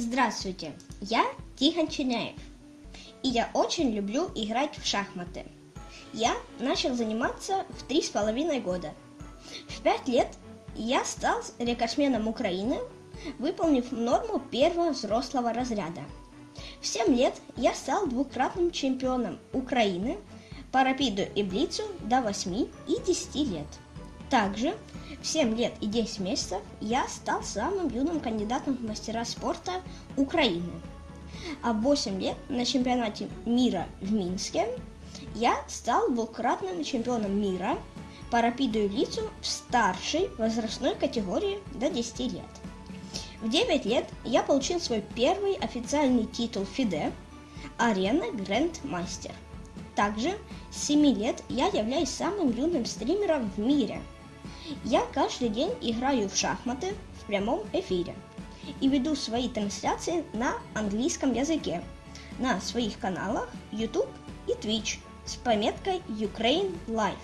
Здравствуйте, я Тихон Чиняев, и я очень люблю играть в шахматы. Я начал заниматься в три с половиной года. В пять лет я стал рекордсменом Украины, выполнив норму первого взрослого разряда. В семь лет я стал двукратным чемпионом Украины по рапиду и блицу до 8 и 10 лет. Также в 7 лет и 10 месяцев я стал самым юным кандидатом в мастера спорта Украины. А в 8 лет на чемпионате мира в Минске я стал двукратным чемпионом мира по рапиду и лицу в старшей возрастной категории до 10 лет. В 9 лет я получил свой первый официальный титул ФИДЕ «Арена Грэнд Мастер». Также с 7 лет я являюсь самым юным стримером в мире – я каждый день играю в шахматы в прямом эфире и веду свои трансляции на английском языке на своих каналах YouTube и Twitch с пометкой Ukraine Live.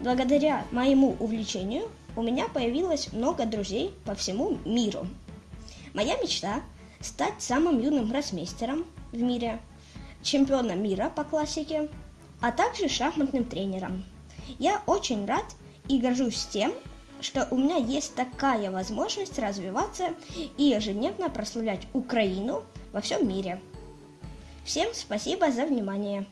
Благодаря моему увлечению у меня появилось много друзей по всему миру. Моя мечта – стать самым юным гроссмейстером в мире, чемпионом мира по классике, а также шахматным тренером. Я очень рад и горжусь тем, что у меня есть такая возможность развиваться и ежедневно прославлять Украину во всем мире. Всем спасибо за внимание.